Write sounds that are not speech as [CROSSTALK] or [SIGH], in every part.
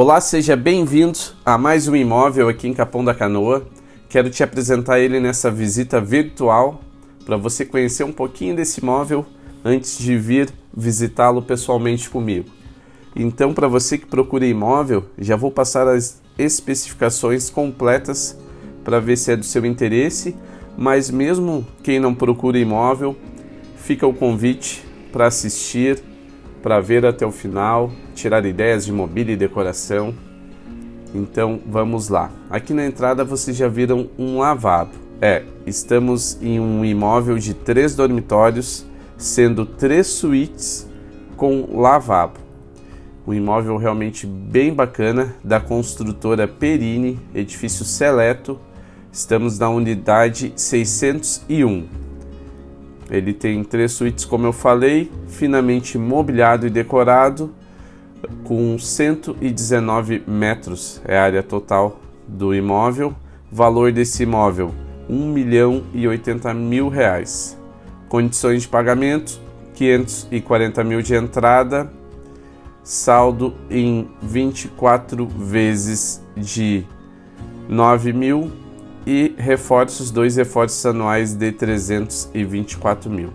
Olá, seja bem-vindo a mais um imóvel aqui em Capão da Canoa. Quero te apresentar ele nessa visita virtual para você conhecer um pouquinho desse imóvel antes de vir visitá-lo pessoalmente comigo. Então, para você que procura imóvel, já vou passar as especificações completas para ver se é do seu interesse, mas mesmo quem não procura imóvel, fica o convite para assistir, para ver até o final, tirar ideias de mobília e decoração. Então vamos lá. Aqui na entrada vocês já viram um lavabo. É, estamos em um imóvel de três dormitórios, sendo três suítes com lavabo. Um imóvel realmente bem bacana da construtora Perini, edifício seleto. Estamos na unidade 601. Ele tem três suítes, como eu falei, finamente mobiliado e decorado, com 119 metros é a área total do imóvel. Valor desse imóvel, 1 milhão e 80 mil reais. Condições de pagamento, 540 mil de entrada, saldo em 24 vezes de 9 mil e reforços, dois reforços anuais de 324 mil.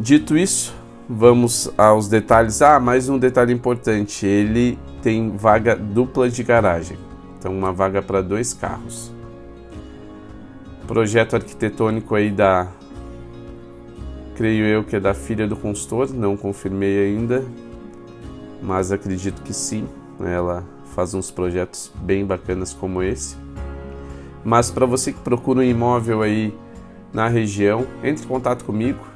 Dito isso, vamos aos detalhes. Ah, mais um detalhe importante: ele tem vaga dupla de garagem, então uma vaga para dois carros. Projeto arquitetônico aí da, creio eu que é da filha do consultor, não confirmei ainda, mas acredito que sim. Ela faz uns projetos bem bacanas como esse. Mas para você que procura um imóvel aí na região, entre em contato comigo.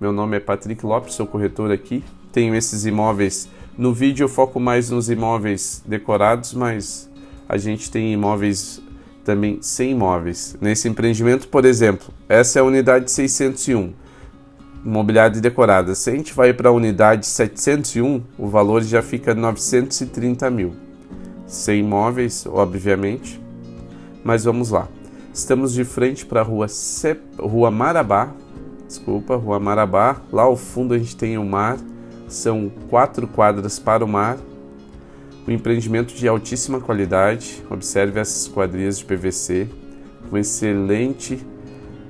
Meu nome é Patrick Lopes, sou corretor aqui. Tenho esses imóveis. No vídeo eu foco mais nos imóveis decorados, mas a gente tem imóveis também sem imóveis. Nesse empreendimento, por exemplo, essa é a unidade 601, imobiliária decorada. Se a gente vai para a unidade 701, o valor já fica 930 mil sem imóveis, obviamente. Mas vamos lá. Estamos de frente para a rua, rua Marabá. Desculpa, Rua Marabá. Lá ao fundo a gente tem o mar. São quatro quadras para o mar. Um empreendimento de altíssima qualidade. Observe essas quadrilhas de PVC com excelente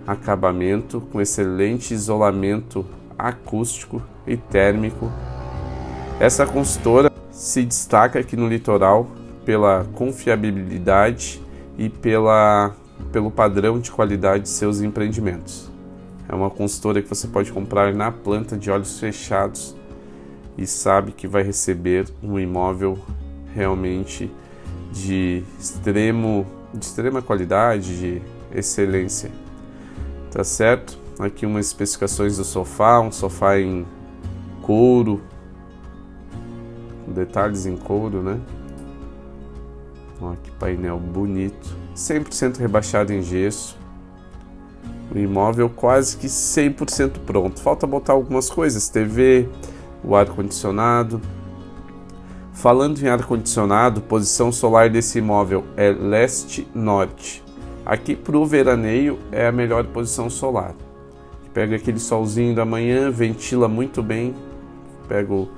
acabamento, com excelente isolamento acústico e térmico. Essa consultora se destaca aqui no litoral pela confiabilidade e pela, pelo padrão de qualidade de seus empreendimentos. É uma consultora que você pode comprar na planta de olhos fechados e sabe que vai receber um imóvel realmente de extremo de extrema qualidade, de excelência. Tá certo? Aqui umas especificações do sofá, um sofá em couro, detalhes em couro, né? Olha que painel bonito. 100% rebaixado em gesso. O imóvel quase que 100% pronto. Falta botar algumas coisas, TV, o ar-condicionado. Falando em ar-condicionado, posição solar desse imóvel é leste-norte. Aqui para o veraneio é a melhor posição solar. Pega aquele solzinho da manhã, ventila muito bem. Pega o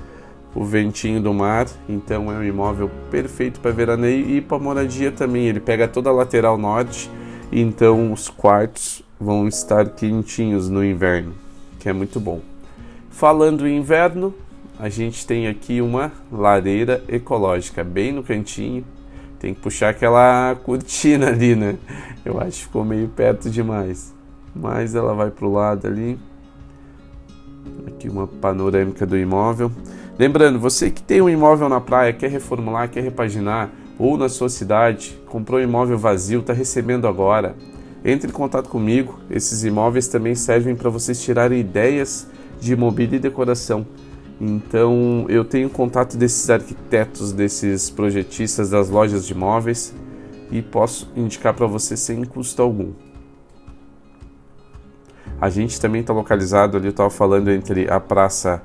o ventinho do mar, então é um imóvel perfeito para veraneio e para moradia também. Ele pega toda a lateral norte, então os quartos vão estar quentinhos no inverno, que é muito bom. Falando em inverno, a gente tem aqui uma lareira ecológica bem no cantinho. Tem que puxar aquela cortina ali, né? Eu acho que ficou meio perto demais. Mas ela vai para o lado ali. Aqui uma panorâmica do imóvel. Lembrando, você que tem um imóvel na praia, quer reformular, quer repaginar, ou na sua cidade, comprou um imóvel vazio, está recebendo agora, entre em contato comigo. Esses imóveis também servem para vocês tirarem ideias de mobília e decoração. Então, eu tenho contato desses arquitetos, desses projetistas das lojas de imóveis e posso indicar para você sem custo algum. A gente também está localizado ali, eu estava falando entre a Praça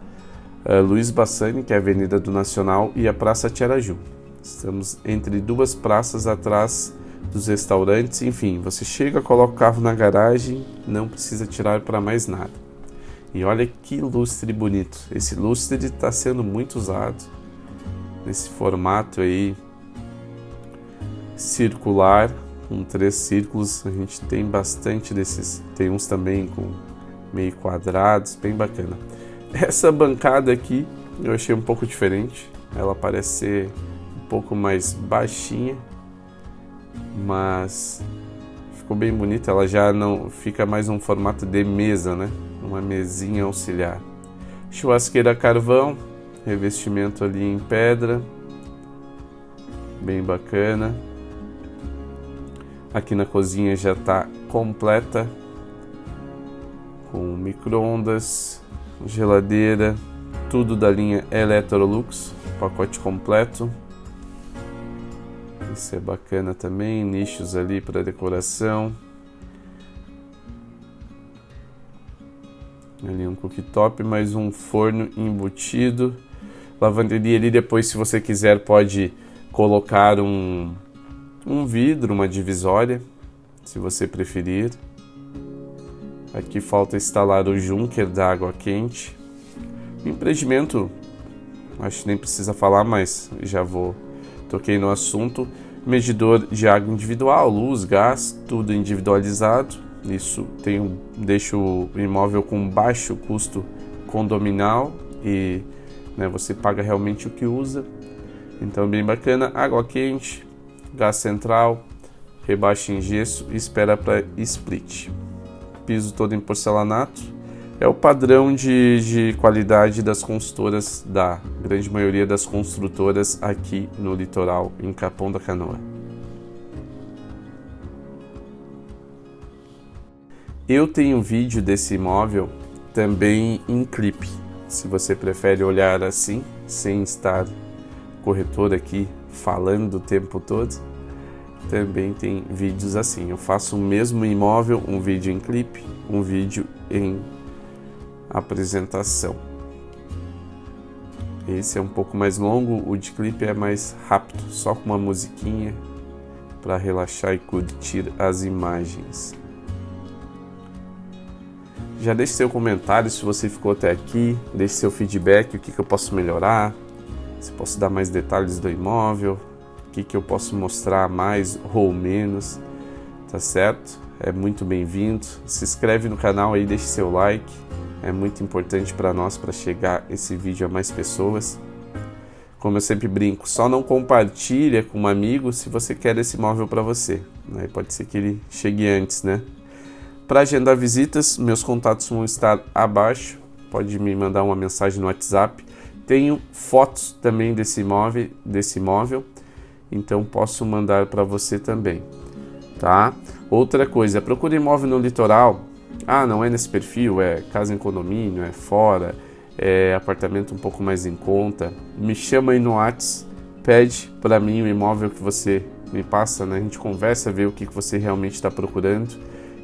Luiz Bassani, que é a Avenida do Nacional, e a Praça Tiaraju. Estamos entre duas praças atrás dos restaurantes, enfim, você chega, coloca o carro na garagem, não precisa tirar para mais nada. E olha que lustre bonito, esse lustre está sendo muito usado. nesse formato aí circular com três círculos. A gente tem bastante desses, tem uns também com meio quadrados, bem bacana. Essa bancada aqui eu achei um pouco diferente. Ela parece ser um pouco mais baixinha, mas ficou bem bonita. Ela já não fica mais um formato de mesa, né? Uma mesinha auxiliar. Churrasqueira carvão, revestimento ali em pedra, bem bacana. Aqui na cozinha já está completa com microondas, geladeira, tudo da linha Electrolux, pacote completo. Isso é bacana também, nichos ali para decoração. Ali um cooktop, mais um forno embutido. Lavanderia ali depois, se você quiser, pode colocar um um vidro, uma divisória, se você preferir. Aqui falta instalar o junker da água quente. Empreendimento, acho que nem precisa falar, mas já vou toquei no assunto. Medidor de água individual, luz, gás, tudo individualizado. Isso tem deixa o imóvel com baixo custo condominal e né, você paga realmente o que usa. Então bem bacana, água quente, gás central, rebaixa em gesso e espera para split. Piso todo em porcelanato. É o padrão de, de qualidade das consultoras, da grande maioria das construtoras aqui no litoral, em Capão da Canoa. Eu tenho vídeo desse imóvel também em clipe. Se você prefere olhar assim, sem estar corretor aqui falando o tempo todo, também tem vídeos assim. Eu faço o mesmo imóvel, um vídeo em clipe, um vídeo em apresentação. Esse é um pouco mais longo, o de clipe é mais rápido, só com uma musiquinha para relaxar e curtir as imagens. Já deixe seu comentário se você ficou até aqui, deixe seu feedback, o que, que eu posso melhorar, se posso dar mais detalhes do imóvel, o que, eu posso mostrar mais ou menos, tá certo? É muito bem-vindo. Se inscreve no canal aí, deixe seu like, é muito importante para nós para chegar esse vídeo a mais pessoas. Como eu sempre brinco, só não compartilha com um amigo se você quer esse imóvel para você. Né? Pode ser que ele chegue antes, né? Para agendar visitas, meus contatos vão estar abaixo. Pode me mandar uma mensagem no WhatsApp tenho fotos também desse imóvel, desse imóvel, então posso mandar para você também, tá? Outra coisa, procure imóvel no litoral. Ah, não é nesse perfil, é casa em condomínio, é fora, é apartamento um pouco mais em conta. Me chama aí no Whats, pede para mim o imóvel que você me passa, né? A gente conversa, vê o que você realmente está procurando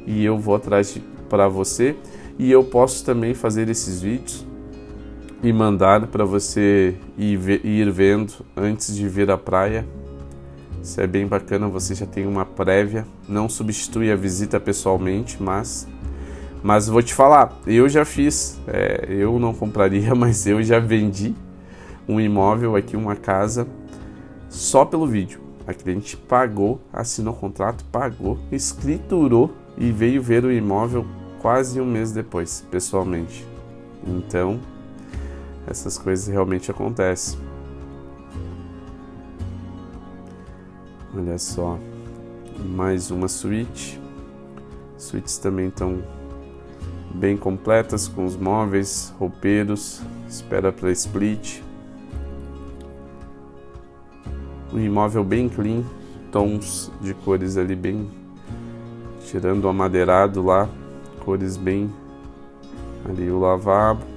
e eu vou atrás para você. E eu posso também fazer esses vídeos e mandar para você ir, ir vendo antes de vir à praia. Isso é bem bacana, você já tem uma prévia, não substitui a visita pessoalmente, mas mas vou te falar, eu já fiz, é, eu não compraria, [LAUGHS] mas eu já vendi um imóvel aqui, uma casa, só pelo vídeo. A cliente pagou, assinou o contrato, pagou, escriturou e veio ver o imóvel quase um mês depois, pessoalmente. Então, essas coisas realmente acontecem. Olha só, mais uma suíte. Suítes também estão bem completas com os móveis, roupeiros, espera para split. Um imóvel bem clean, tons de cores ali bem tirando o amadeirado lá, cores bem ali o lavabo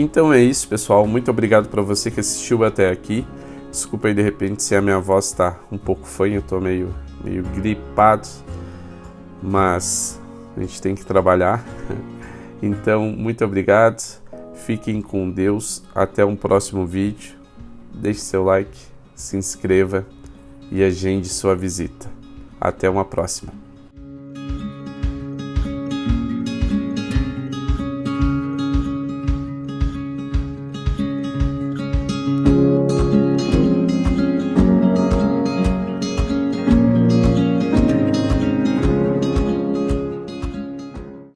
então é isso, pessoal. Muito obrigado para você que assistiu até aqui. Desculpa aí de repente se a minha voz está um pouco fanha, eu tô meio, meio gripado, mas a gente tem que trabalhar. [LAUGHS] Então, muito obrigado. Fiquem com Deus. Até um próximo vídeo. Deixe seu like, se inscreva e agende sua visita. Até uma próxima.